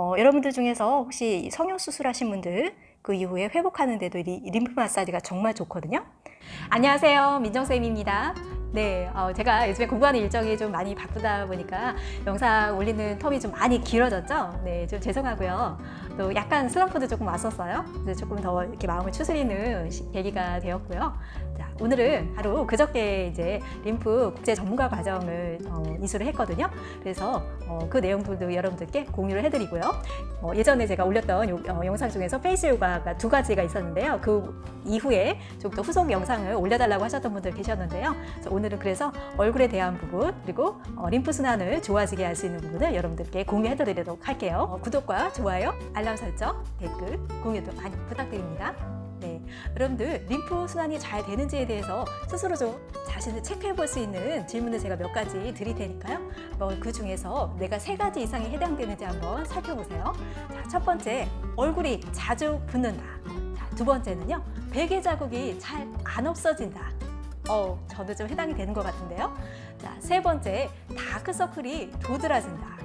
어, 여러분들 중에서 혹시 성형수술 하신 분들 그 이후에 회복하는 데도 이 림프 마사지가 정말 좋거든요. 안녕하세요. 민정쌤입니다. 네, 어, 제가 요즘에 공부하는 일정이 좀 많이 바쁘다 보니까 영상 올리는 텀이 좀 많이 길어졌죠? 네, 좀 죄송하고요. 또 약간 슬럼프도 조금 왔었어요. 그래서 조금 더 이렇게 마음을 추스리는 시- 계기가 되었고요. 자, 오늘은 바로 그저께 이제 림프 국제 전문가 과정을 어, 이수를 했거든요. 그래서 어, 그 내용들도 여러분들께 공유를 해드리고요. 어, 예전에 제가 올렸던 요- 어, 영상 중에서 face 요가가 두 가지가 있었는데요. 그 이후에 좀 더 후속 영상을 올려달라고 하셨던 분들 계셨는데요. 그래서 오늘은 그래서 얼굴에 대한 부분 그리고 어, 림프 순환을 좋아지게 할 수 있는 부분을 여러분들께 공유해드리도록 할게요. 어, 구독과 좋아요, 알람 설정, 댓글, 공유도 많이 부탁드립니다. 네, 여러분들 림프 순환이 잘 되는지에 대해서 스스로 좀 자신을 체크해 볼 수 있는 질문을 제가 몇 가지 드릴 테니까요. 뭐 그 중에서 내가 세 가지 이상이 해당되는지 한번 살펴보세요. 자, 첫 번째, 얼굴이 자주 붓는다. 자, 두 번째는요, 베개 자국이 잘 안 없어진다. 어, 저도 좀 해당이 되는 것 같은데요. 자, 세 번째, 다크서클이 도드라진다.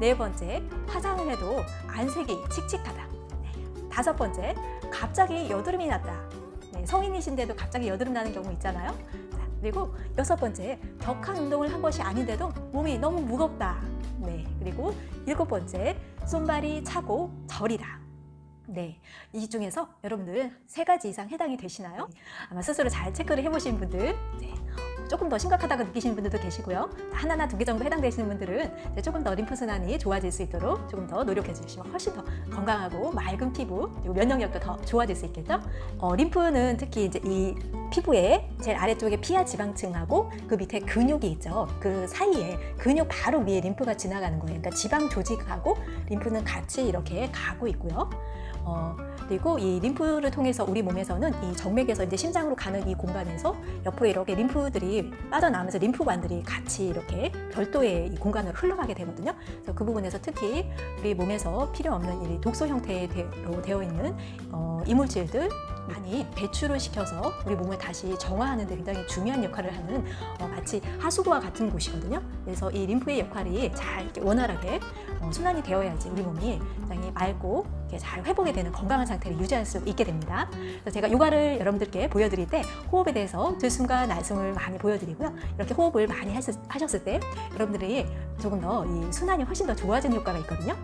네, 네 번째, 화장을 해도 안색이 칙칙하다. 네, 다섯 번째, 갑자기 여드름이 났다. 네, 성인이신데도 갑자기 여드름 나는 경우 있잖아요. 자, 그리고 여섯 번째, 격한 운동을 한 것이 아닌데도 몸이 너무 무겁다. 네, 그리고 일곱 번째, 손발이 차고 저리다. 네, 이 중에서 여러분들 세 가지 이상 해당이 되시나요? 아마 스스로 잘 체크를 해보신 분들, 네, 조금 더 심각하다고 느끼시는 분들도 계시고요. 하나나 두 개 정도 해당되시는 분들은 조금 더 림프 순환이 좋아질 수 있도록 조금 더 노력해 주시면 훨씬 더 건강하고 맑은 피부 그리고 면역력도 더 좋아질 수 있겠죠. 어, 림프는 특히 이제 이 피부의 제일 아래쪽에 피하 지방층하고 그 밑에 근육이 있죠. 그 사이에 근육 바로 위에 림프가 지나가는 거예요. 그러니까 지방 조직하고 림프는 같이 이렇게 가고 있고요. 어, 그리고 이 림프를 통해서 우리 몸에서는 이 정맥에서 이제 심장으로 가는 이 공간에서 옆으로 이렇게 림프들이 빠져나오면서 림프관들이 같이 이렇게 별도의 이 공간으로 흘러가게 되거든요. 그래서 그 부분에서 특히 우리 몸에서 필요 없는 이 독소 형태로 되어 있는 어, 이물질들 많이 배출을 시켜서 우리 몸을 다시 정화하는 데 굉장히 중요한 역할을 하는 어, 마치 하수구와 같은 곳이거든요. 그래서 이 림프의 역할이 잘 이렇게 원활하게 어, 순환이 되어야지 우리 몸이 굉장히 맑고 이렇게 잘 회복이 되는 건강한 상태를 유지할 수 있게 됩니다. 그래서 제가 요가를 여러분들께 보여드릴 때 호흡에 대해서 들숨과 날숨을 많이 보여드리고요. 이렇게 호흡을 많이 하셨, 하셨을 때 여러분들이 조금 더 이 순환이 훨씬 더 좋아지는 효과가 있거든요.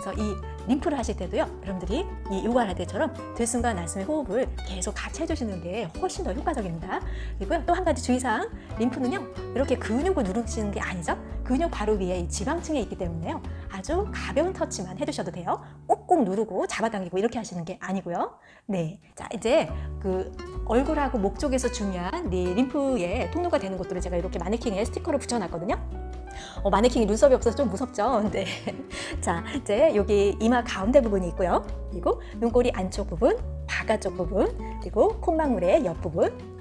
그래서 이 림프를 하실 때도요, 여러분들이 이 요가를 할 때처럼 들숨과 날숨의 호흡을 계속 같이 해주시는 게 훨씬 더 효과적입니다. 그리고요, 또 한 가지 주의사항, 림프는요, 이렇게 근육을 누르시는 게 아니죠. 근육 바로 위에 이 지방층에 있기 때문에요, 아주 가벼운 터치만 해주셔도 돼요. 꼭꼭 누르고 잡아당기고 이렇게 하시는 게 아니고요. 네, 자 이제 그 얼굴하고 목 쪽에서 중요한 이 림프의 통로가 되는 곳들을 제가 이렇게 마네킹에 스티커를 붙여놨거든요. 어, 마네킹이 눈썹이 없어서 좀 무섭죠? 네. 자, 이제 여기 이마 가운데 부분이 있고요. 그리고 눈꼬리 안쪽 부분, 바깥쪽 부분, 그리고 콧망울의 옆 부분,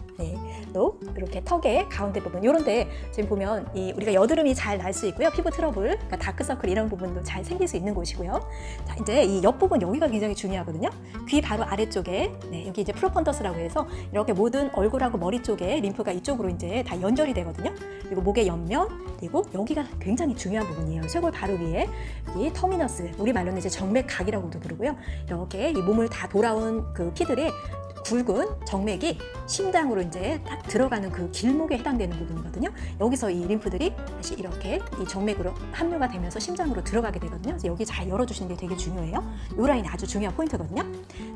네, 또 이렇게 턱의 가운데 부분 이런데 지금 보면 이 우리가 여드름이 잘 날 수 있고요 피부 트러블, 그러니까 다크서클 이런 부분도 잘 생길 수 있는 곳이고요. 자 이제 이 옆부분 여기가 굉장히 중요하거든요. 귀 바로 아래쪽에 네, 여기 이제 profundus라고 해서 이렇게 모든 얼굴하고 머리 쪽에 림프가 이쪽으로 이제 다 연결이 되거든요. 그리고 목의 옆면 그리고 여기가 굉장히 중요한 부분이에요. 쇄골 바로 위에 이 터미너스 우리 말로는 이제 정맥각이라고도 부르고요. 이렇게 이 몸을 다 돌아온 그 피들의 굵은 정맥이 심장으로 이제 딱 들어가는 그 길목에 해당되는 부분이거든요. 여기서 이 림프들이 다시 이렇게 이 정맥으로 합류가 되면서 심장으로 들어가게 되거든요. 그래서 여기 잘 열어주시는 게 되게 중요해요. 이 라인이 아주 중요한 포인트거든요.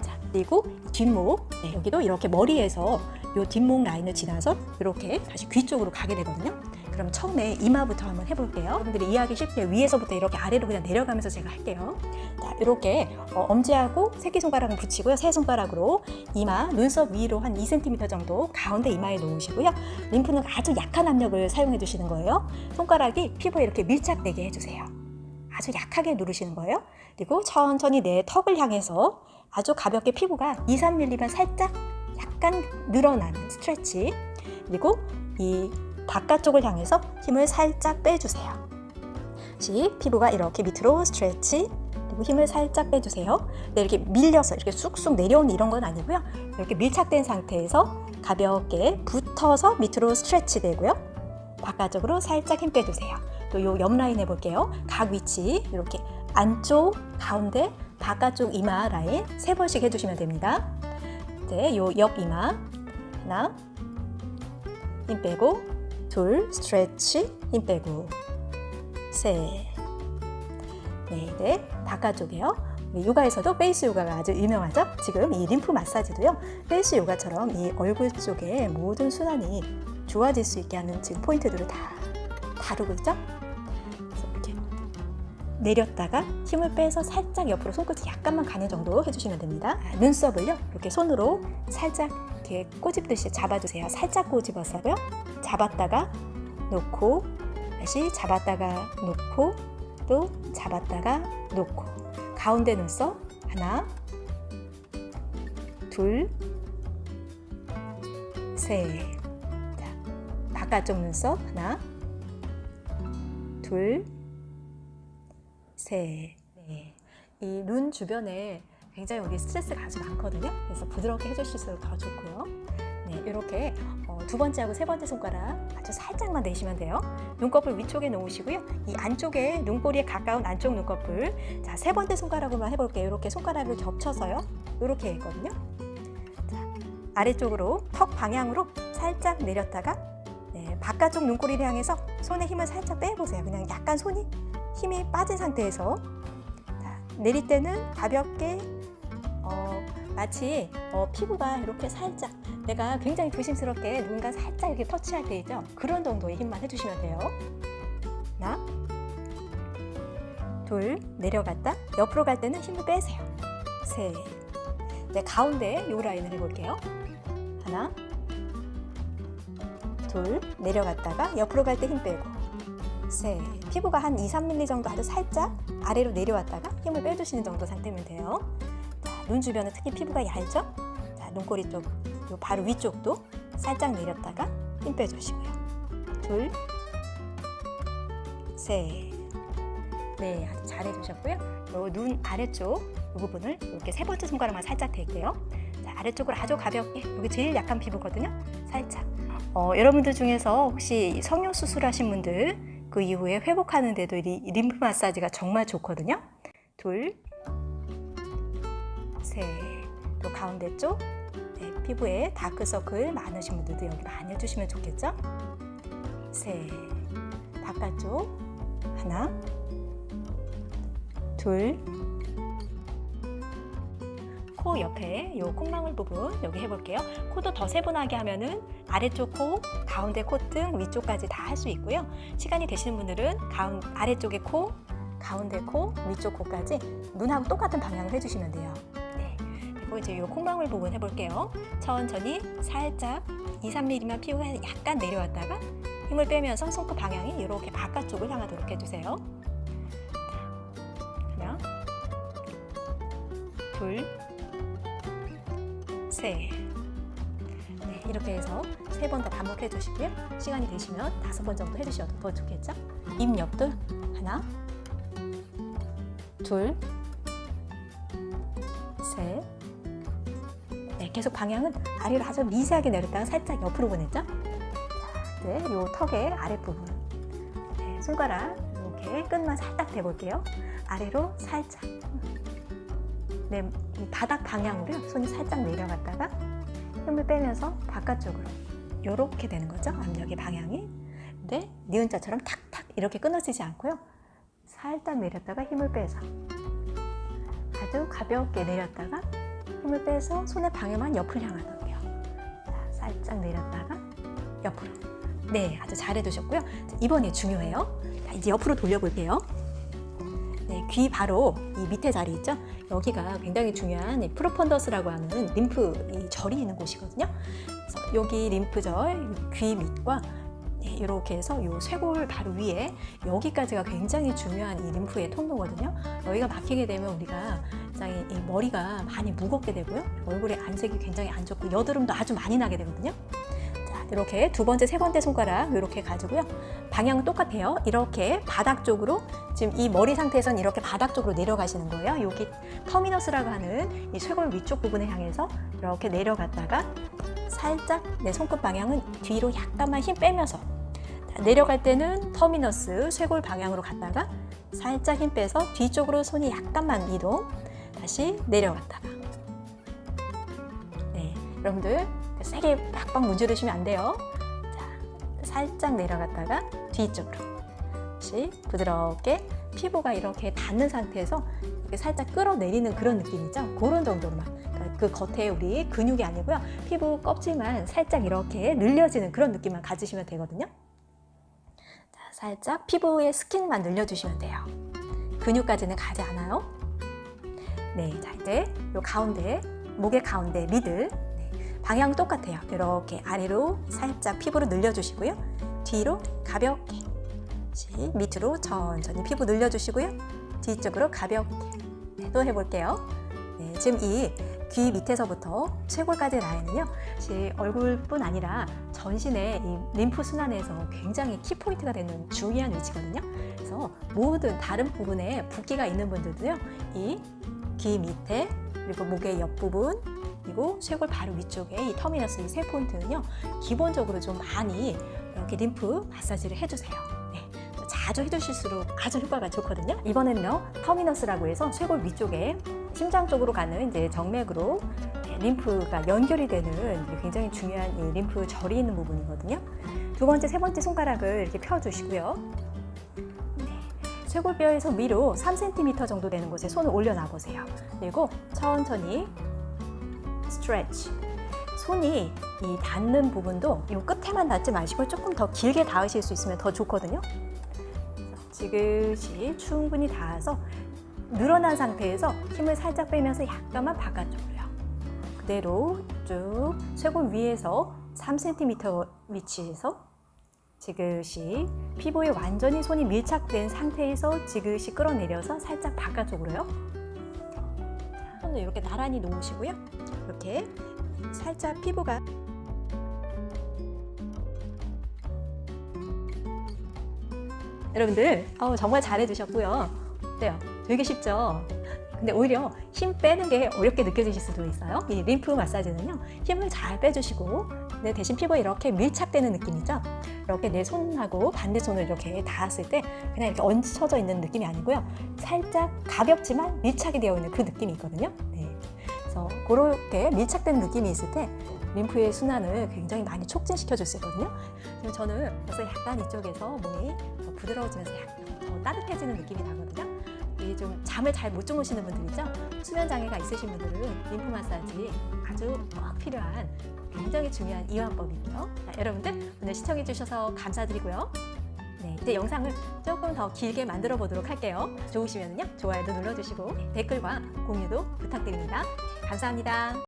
자, 그리고 뒷목, 네, 여기도 이렇게 머리에서 이 뒷목 라인을 지나서 이렇게 다시 귀 쪽으로 가게 되거든요. 그럼 처음에 이마부터 한번 해볼게요. 여러분들이 이해하기 쉽게 위에서부터 이렇게 아래로 그냥 내려가면서 제가 할게요. 자, 이렇게 어, 엄지하고 새끼손가락을 붙이고요. 세 손가락으로 이마, 눈썹 위로 한 2cm 정도 가운데 이마에 놓으시고요. 림프는 아주 약한 압력을 사용해 주시는 거예요. 손가락이 피부에 이렇게 밀착되게 해주세요. 아주 약하게 누르시는 거예요. 그리고 천천히 내 턱을 향해서 아주 가볍게 피부가 2, 3mm만 살짝 약간 늘어나는 스트레치 그리고 이 바깥쪽을 향해서 힘을 살짝 빼주세요. 다시 피부가 이렇게 밑으로 스트레치 그리고 힘을 살짝 빼주세요. 네, 이렇게 밀려서 이렇게 쑥쑥 내려오는 이런 건 아니고요. 이렇게 밀착된 상태에서 가볍게 붙어서 밑으로 스트레치 되고요. 바깥쪽으로 살짝 힘 빼주세요. 또 요 옆 라인 해볼게요. 각 위치 이렇게 안쪽, 가운데, 바깥쪽 이마 라인 세 번씩 해주시면 됩니다. 네, 요옆 이마 하나, 힘 빼고 둘, stretch, 힘 빼고 셋, 네, 네, 바깥쪽이요. 요가에서도 face 요가가 아주 유명하죠. 지금 이 림프 마사지도요. face 요가처럼 이 얼굴 쪽에 모든 순환이 좋아질 수 있게 하는 지금 포인트들을 다 다루고 있죠. 이렇게 내렸다가 힘을 빼서 살짝 옆으로 손끝이 약간만 가는 정도 해주시면 됩니다. 아, 눈썹을요. 이렇게 손으로 살짝 이렇게 꼬집듯이 잡아주세요. 살짝 꼬집어서요. 잡았다가 놓고 다시 잡았다가 놓고 또 잡았다가 놓고. 가운데 눈썹 하나 둘셋 바깥쪽 눈썹 하나 둘셋 네. 이눈 주변에 굉장히 여기 스트레스가 아주 많거든요. 그래서 부드럽게 해주실수록 더 좋고요. 네, 이렇게 어, 두 번째하고 세 번째 손가락 아주 살짝만 내시면 돼요. 눈꺼풀 위쪽에 놓으시고요. 이 안쪽에 눈꼬리에 가까운 안쪽 눈꺼풀. 자, 세 번째 손가락으로만 해볼게요. 이렇게 손가락을 겹쳐서요. 이렇게 했거든요. 자, 아래쪽으로 턱 방향으로 살짝 내렸다가 네, 바깥쪽 눈꼬리를 향해서 손에 힘을 살짝 빼보세요. 그냥 약간 손이 힘이 빠진 상태에서 자, 내릴 때는 가볍게 어, 마치 어, 피부가 이렇게 살짝 내가 굉장히 조심스럽게 누군가 살짝 이렇게 터치할 때 있죠? 그런 정도의 힘만 해주시면 돼요. 하나, 둘, 내려갔다. 옆으로 갈 때는 힘을 빼세요. 셋. 네, 가운데 요 라인을 해볼게요. 하나, 둘, 내려갔다가 옆으로 갈 때 힘 빼고. 셋. 피부가 한 2, 3mm 정도 아주 살짝 아래로 내려왔다가 힘을 빼주시는 정도 상태면 돼요. 자, 눈 주변은 특히 피부가 얇죠? 자, 눈꼬리 쪽 요 바로 위쪽도 살짝 내렸다가 힘 빼주시고요. 둘, 셋. 네, 아주 잘 해주셨고요. 요 눈 아래쪽 이 부분을 이렇게 세 번째 손가락만 살짝 댈게요. 자, 아래쪽으로 아주 가볍게 여기 제일 약한 피부거든요. 살짝. 어, 여러분들 중에서 혹시 성형 수술하신 분들 그 이후에 회복하는 데도 이 림프 마사지가 정말 좋거든요. 둘, 셋. 또 가운데 쪽 네, 피부에 다크서클 많으신 분들도 여기 많이 해주시면 좋겠죠? 셋. 바깥쪽 하나, 둘, 코 옆에 요 콧망울 부분 여기 해볼게요. 코도 더 세분하게 하면은 아래쪽 코, 가운데 콧등, 위쪽까지 다 할 수 있고요. 시간이 되시는 분들은 가운, 아래쪽에 코, 가운데 코, 위쪽 코까지 눈하고 똑같은 방향을 해주시면 돼요. 이제 요 콧망울 부분 해볼게요. 천천히 살짝 2, 3mm만 피우고 약간 내려왔다가 힘을 빼면서 손끝 방향이 이렇게 바깥쪽을 향하도록 해주세요. 하나, 둘, 셋. 네, 이렇게 해서 세 번 더 반복해 주시고요. 시간이 되시면 다섯 번 정도 해주셔도 더 좋겠죠? 입 옆도 하나, 둘, 계속 방향은 아래로 아주 미세하게 내렸다가 살짝 옆으로 보냈죠? 네, 요 턱의 아랫부분. 네, 손가락 이렇게 끝만 살짝 대볼게요. 아래로 살짝. 네, 이 바닥 방향으로요. 손이 살짝 내려갔다가 힘을 빼면서 바깥쪽으로 이렇게 되는 거죠. 압력의 방향이. 근데 니은자처럼 탁탁 이렇게 끊어지지 않고요. 살짝 내렸다가 힘을 빼서 아주 가볍게 내렸다가 힘을 빼서 손의 방향만 옆을 향하도록요. 자, 살짝 내렸다가 옆으로. 네, 아주 잘해두셨고요. 자, 이번에 중요해요. 자, 이제 옆으로 돌려볼게요. 네, 귀 바로 이 밑에 자리 있죠? 여기가 굉장히 중요한 이 프로펀더스라고 하는 림프 이 절이 있는 곳이거든요. 그래서 여기 림프절, 귀 밑과 네, 이렇게 해서 이 쇄골 바로 위에 여기까지가 굉장히 중요한 이 림프의 통로거든요. 여기가 막히게 되면 우리가 굉장히 이 머리가 많이 무겁게 되고요. 얼굴의 안색이 굉장히 안 좋고 여드름도 아주 많이 나게 되거든요. 자, 이렇게 두 번째, 세 번째 손가락 이렇게 가지고요. 방향은 똑같아요. 이렇게 바닥 쪽으로 지금 이 머리 상태에선 이렇게 바닥 쪽으로 내려가시는 거예요. 여기 터미너스라고 하는 이 쇄골 위쪽 부분을 향해서 이렇게 내려갔다가 살짝 내 손끝 방향은 뒤로 약간만 힘 빼면서 자, 내려갈 때는 터미너스 쇄골 방향으로 갔다가 살짝 힘 빼서 뒤쪽으로 손이 약간만 이동. 다시 내려갔다가. 네, 여러분들 세게 팍팍 문지르시면 안 돼요. 자, 살짝 내려갔다가 뒤쪽으로. 다시 부드럽게 피부가 이렇게 닿는 상태에서 이렇게 살짝 끌어내리는 그런 느낌이죠. 그런 정도로만. 그러니까 그 겉에 우리 근육이 아니고요. 피부 껍질만 살짝 이렇게 늘려지는 그런 느낌만 가지시면 되거든요. 자, 살짝 피부의 스킨만 늘려주시면 돼요. 근육까지는 가지 않아요. 네, 자 이제 요 가운데 목의 가운데 미들 네, 방향 똑같아요. 이렇게 아래로 살짝 피부를 늘려주시고요. 뒤로 가볍게 다시 밑으로 천천히 피부 늘려주시고요. 뒤쪽으로 가볍게 네, 또 해볼게요. 네, 지금 이 귀 밑에서부터 쇄골까지 라인은요, 얼굴뿐 아니라 전신의 이 림프 순환에서 굉장히 키포인트가 되는 중요한 위치거든요. 그래서 모든 다른 부분에 붓기가 있는 분들도요, 이 귀 밑에 그리고 목의 옆부분 그리고 쇄골 바로 위쪽에 이 터미너스 이세 포인트는요, 기본적으로 좀 많이 이렇게 림프 마사지를 해주세요. 네. 자주 해주실수록 아주 효과가 좋거든요. 이번에는요 터미너스라고 해서 쇄골 위쪽에 심장 쪽으로 가는 이제 정맥으로 네, 림프가 연결이 되는 굉장히 중요한 이 림프 절이 있는 부분이거든요. 두 번째, 세 번째 손가락을 이렇게 펴주시고요. 네, 쇄골뼈에서 위로 3cm 정도 되는 곳에 손을 올려놔 보세요. 그리고 천천히 스트레치. 손이 이 닿는 부분도 이 끝에만 닿지 마시고 조금 더 길게 닿으실 수 있으면 더 좋거든요. 지그시 충분히 닿아서 늘어난 상태에서 힘을 살짝 빼면서 약간만 바깥쪽으로요. 그대로 쭉 쇄골 위에서 3cm 위치에서 지그시 피부에 완전히 손이 밀착된 상태에서 지그시 끌어내려서 살짝 바깥쪽으로요. 손을 이렇게 나란히 놓으시고요. 이렇게 살짝 피부가 여러분들 어우, 정말 잘해주셨고요. 어때요? 되게 쉽죠? 근데 오히려 힘 빼는 게 어렵게 느껴지실 수도 있어요. 이 림프 마사지는요. 힘을 잘 빼주시고 근데 대신 피부에 이렇게 밀착되는 느낌이죠. 이렇게 내 손하고 반대손을 이렇게 닿았을 때 그냥 이렇게 얹혀져 있는 느낌이 아니고요. 살짝 가볍지만 밀착이 되어 있는 그 느낌이 있거든요. 네. 그래서 그렇게 밀착된 느낌이 있을 때 림프의 순환을 굉장히 많이 촉진시켜 줄 수 있거든요. 지금 저는 벌써 약간 이쪽에서 몸이 더 부드러워지면서 약간 더 따뜻해지는 느낌이 나거든요. 이좀 잠을 잘 못 주무시는 분들이죠. 수면 장애가 있으신 분들은 림프 마사지 아주 꼭 필요한 굉장히 중요한 이완법이고요. 자, 여러분들 오늘 시청해 주셔서 감사드리고요. 네, 이제 영상을 조금 더 길게 만들어 보도록 할게요. 좋으시면요 좋아요도 눌러주시고 댓글과 공유도 부탁드립니다. 감사합니다.